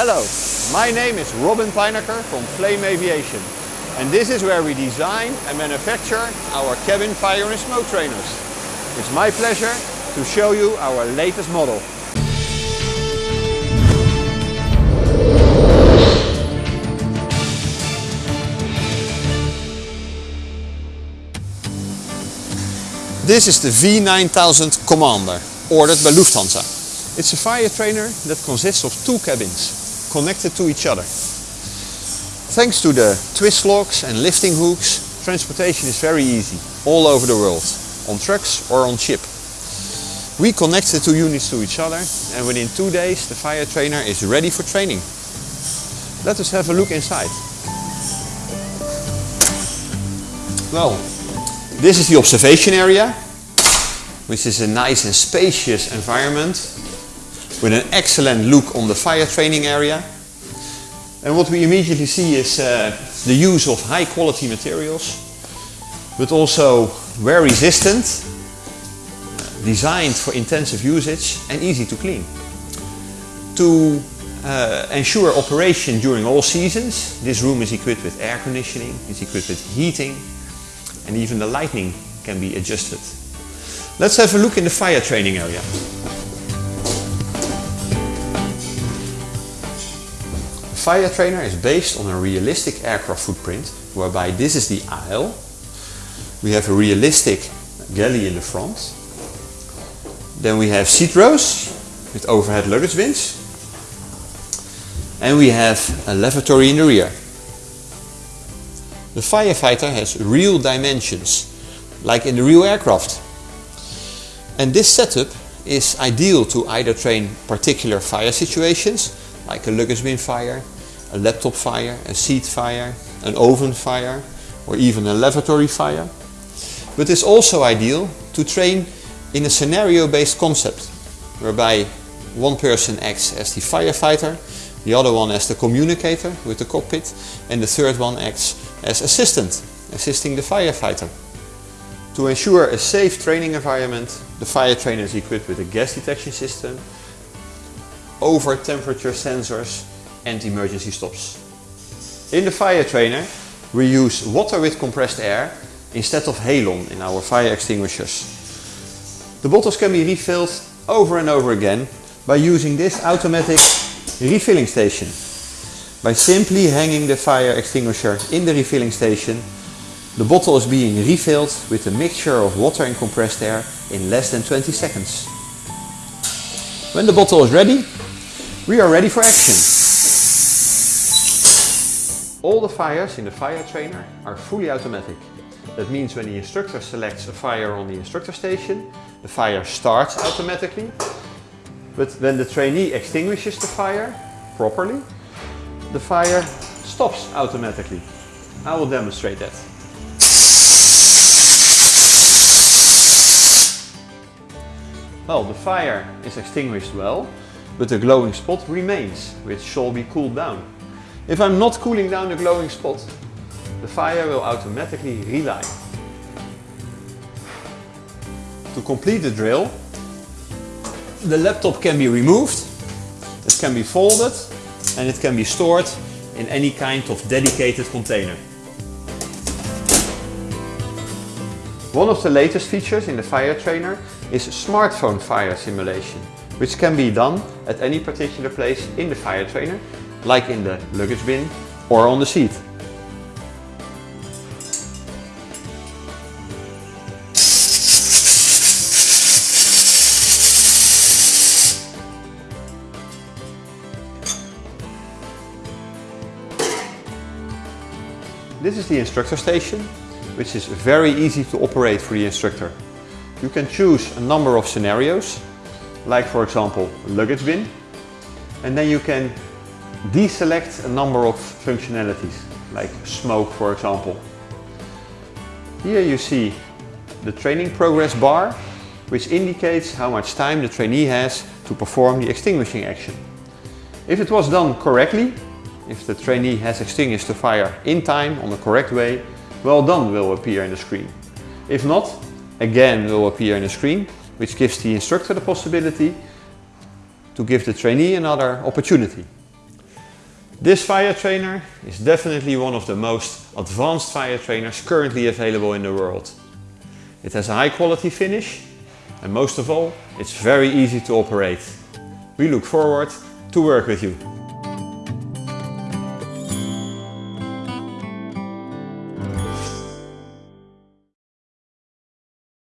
Hello, my name is Robin Pijnacker from Flame Aviation and this is where we design and manufacture our cabin fire and smoke trainers. It's my pleasure to show you our latest model. This is the V9000 Commander, ordered by Lufthansa. It's a fire trainer that consists of two cabins, connected to each other. Thanks to the twist locks and lifting hooks, transportation is very easy, all over the world, on trucks or on ship. We connect the two units to each other and within two days the fire trainer is ready for training. Let us have a look inside. Well, this is the observation area, which is a nice and spacious environment with an excellent look on the fire training area. And what we immediately see is uh, the use of high quality materials, but also wear resistant, designed for intensive usage and easy to clean. To uh, ensure operation during all seasons, this room is equipped with air conditioning, is equipped with heating, and even the lighting can be adjusted. Let's have a look in the fire training area. Fire trainer is based on a realistic aircraft footprint whereby this is the aisle. We have a realistic galley in the front. Then we have seat rows with overhead luggage bins. And we have a lavatory in the rear. The firefighter has real dimensions, like in the real aircraft. And this setup is ideal to either train particular fire situations, like a luggage bin fire, a laptop fire, a seat fire, an oven fire, or even a lavatory fire. But it's also ideal to train in a scenario-based concept, whereby one person acts as the firefighter, the other one as the communicator with the cockpit, and the third one acts as assistant, assisting the firefighter. To ensure a safe training environment, the fire trainer is equipped with a gas detection system, over temperature sensors and emergency stops. In the fire trainer we use water with compressed air instead of halon in our fire extinguishers. The bottles can be refilled over and over again by using this automatic refilling station. By simply hanging the fire extinguisher in the refilling station, the bottle is being refilled with a mixture of water and compressed air in less than 20 seconds. When the bottle is ready, we are ready for action. All the fires in the fire trainer are fully automatic. That means when the instructor selects a fire on the instructor station, the fire starts automatically. But when the trainee extinguishes the fire properly, the fire stops automatically. I will demonstrate that. Well, the fire is extinguished well, but the glowing spot remains, which shall be cooled down. If I'm not cooling down the glowing spot, the fire will automatically relight. To complete the drill, the laptop can be removed, it can be folded and it can be stored in any kind of dedicated container. One of the latest features in the fire trainer is smartphone fire simulation, which can be done at any particular place in the fire trainer, like in the luggage bin or on the seat. This is the instructor station, which is very easy to operate for the instructor. You can choose a number of scenarios, like for example luggage bin, and then you can deselect a number of functionalities, like smoke for example. Here you see the training progress bar, which indicates how much time the trainee has to perform the extinguishing action. If it was done correctly, if the trainee has extinguished the fire in time on the correct way, well done will appear in the screen. If not, again will appear in the screen, which gives the instructor the possibility to give the trainee another opportunity. This fire trainer is definitely one of the most advanced fire trainers currently available in the world. It has a high quality finish and most of all, it's very easy to operate. We look forward to work with you.